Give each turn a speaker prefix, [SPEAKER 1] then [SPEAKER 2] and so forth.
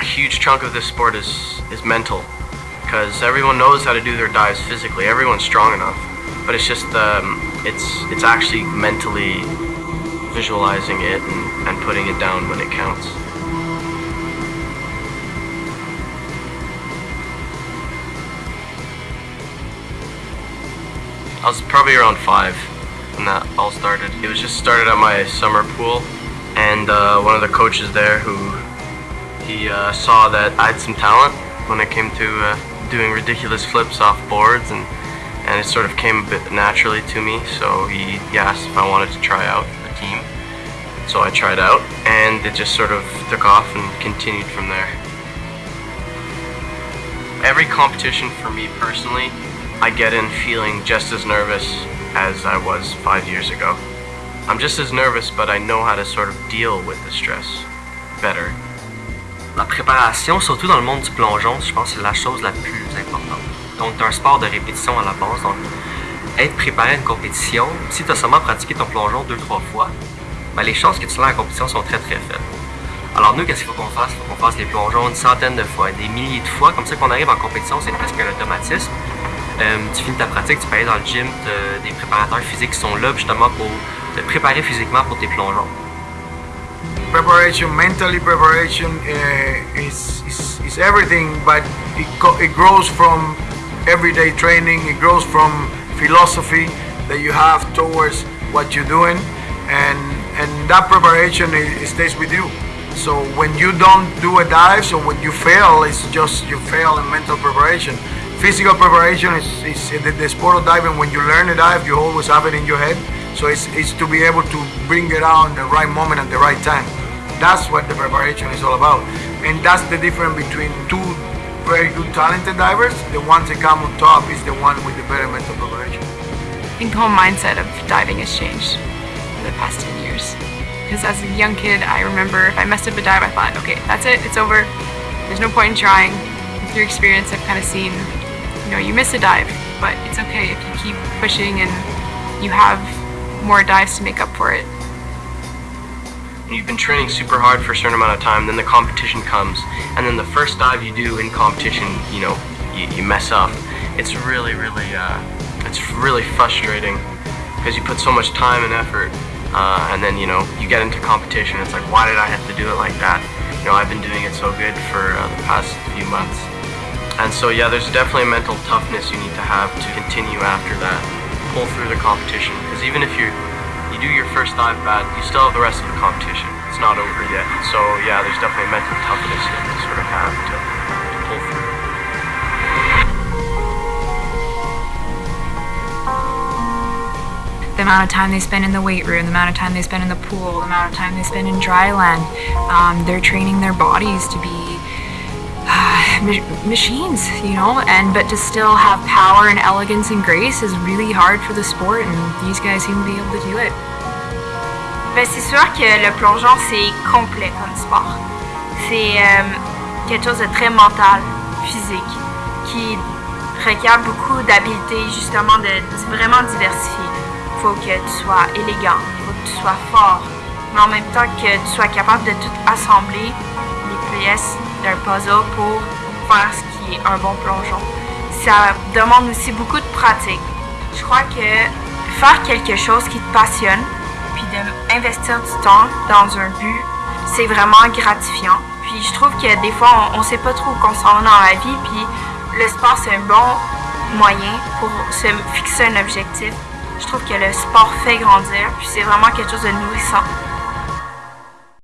[SPEAKER 1] a huge chunk of this sport is, is mental because everyone knows how to do their dives physically. Everyone's strong enough, but it's just um, it's it's actually mentally visualizing it and, and putting it down when it counts. I was probably around five when that all started. It was just started at my summer pool, and uh, one of the coaches there who he uh, saw that I had some talent when it came to uh, doing ridiculous flips off boards, and and it sort of came a bit naturally to me. So he, he asked if I wanted to try out the team. So I tried out, and it just sort of took off and continued from there. Every competition for me personally I get in feeling just as nervous as I was five years ago. I'm just as nervous, but I know how to sort of deal with the stress better.
[SPEAKER 2] La préparation, surtout dans le monde du plongeon, je pense que c'est la chose la plus importante. Donc, c'est un sport de répétition à la base. Donc, être préparé à une compétition, si tu as seulement pratiqué ton plongeon deux, trois fois, ben, les chances que tu l'aies en compétition sont très, très faibles. Alors, nous, qu'est-ce qu'il faut qu'on fasse? Il faut qu'on fasse les plongeons une centaine de fois, des milliers de fois, comme ça qu'on arrive en compétition, c'est presque un automatisme. Euh, tu finis ta pratique, tu peux aller dans le gym, des préparateurs physiques qui sont là justement pour te préparer physiquement pour tes plongeons.
[SPEAKER 3] Preparation, mentally preparation uh, is, is, is everything, but it, it grows from everyday training, it grows from philosophy that you have towards what you're doing, and, and that preparation it, it stays with you. So when you don't do a dive, so when you fail, it's just you fail in mental preparation physical preparation is, is the, the, sport of diving. When you learn a dive, you always have it in your head. So it's, it's to be able to bring it out in the right moment at the right time. That's what the preparation is all about. And that's the difference between two very good talented divers. The ones that come on top is the one with the better mental preparation.
[SPEAKER 4] I think the whole mindset of diving has changed in the past 10 years. Because as a young kid, I remember if I messed up a dive, I thought, okay, that's it, it's over. There's no point in trying. Through experience, I've kind of seen you know, you miss a dive, but it's okay if you keep pushing and you have more dives to make up for it.
[SPEAKER 1] You've been training super hard for a certain amount of time, then the competition comes, and then the first dive you do in competition, you know, you, you mess up. It's really, really, uh, it's really frustrating because you put so much time and effort, uh, and then you know you get into competition. It's like, why did I have to do it like that? You know, I've been doing it so good for uh, the past few months. And so yeah, there's definitely a mental toughness you need to have to continue after that, pull through the competition. Because even if you you do your first dive bad, you still have the rest of the competition. It's not over yet. So yeah, there's definitely mental toughness you to sort of have to, to pull through.
[SPEAKER 4] the amount of time they spend in the weight room, the amount of time they spend in the pool, the amount of time they spend in dry land. Um, they're training their bodies to be machines, you know, and but to still have power and elegance and grace is really hard for the sport, and these guys seem to be able to do it.
[SPEAKER 5] Ben, c'est sûr que le plongeon c'est complet comme sport. C'est euh, quelque chose de très mental, physique, qui requiert beaucoup d'habileté justement de, de vraiment diversifier. Il faut que tu sois élégant, il faut que tu sois fort, mais en même temps que tu sois capable de tout assembler les pièces d'un puzzle pour ce qui est un bon plongeon. Ça demande aussi beaucoup de pratique. Je crois que faire quelque chose qui te passionne, puis d'investir du temps dans un but, c'est vraiment gratifiant. Puis je trouve que des fois, on ne sait pas trop où on s'en va dans la vie, puis le sport, c'est un bon moyen pour se fixer un objectif. Je trouve que le sport fait grandir, puis c'est vraiment quelque chose de nourrissant.